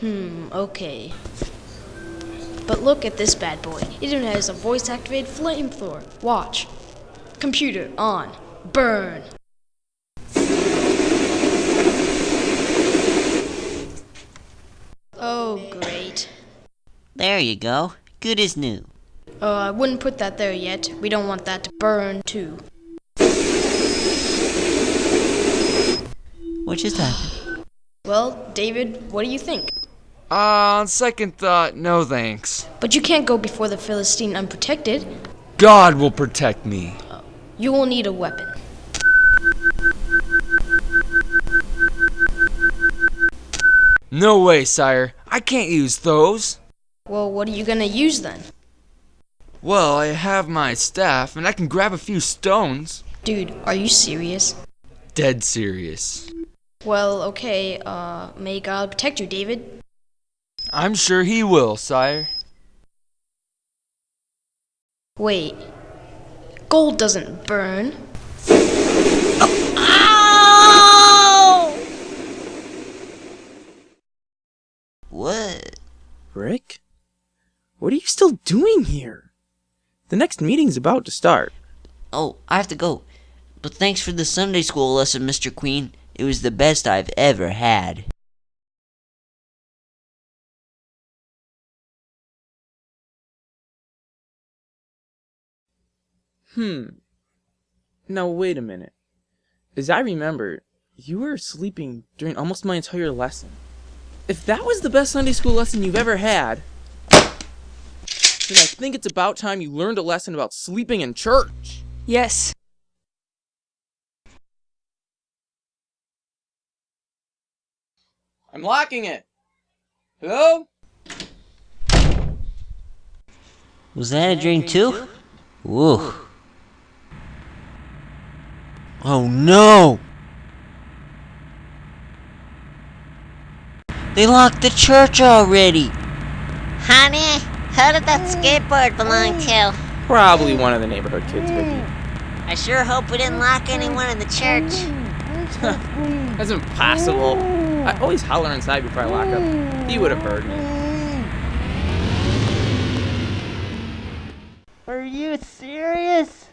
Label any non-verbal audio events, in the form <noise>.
Hmm, okay. But look at this bad boy. It even has a voice activated flamethrower. Watch. Computer on. Burn. Oh, great. There you go. Good as new. Uh, I wouldn't put that there yet. We don't want that to burn too. What just happened? Well, David, what do you think? Uh, on second thought, no thanks. But you can't go before the Philistine unprotected. God will protect me. You will need a weapon. No way, sire. I can't use those. Well, what are you gonna use then? Well, I have my staff, and I can grab a few stones. Dude, are you serious? Dead serious. Well, okay, uh, may God protect you, David. I'm sure he will, sire. Wait. Gold doesn't burn. Ow! What? Rick? What are you still doing here? The next meeting's about to start. Oh, I have to go. But thanks for the Sunday school lesson, Mr. Queen. It was the best I've ever had. Hmm. Now, wait a minute. As I remember, you were sleeping during almost my entire lesson. If that was the best Sunday school lesson you've ever had, then I think it's about time you learned a lesson about sleeping in church. Yes. I'm locking it. Hello? Was that a dream too? Woo. Oh no! They locked the church already! Honey, who did that skateboard belong to? Probably one of the neighborhood kids, Vicky. I sure hope we didn't lock anyone in the church. <laughs> That's impossible. I always holler inside before I lock up. He would have heard me. Are you serious?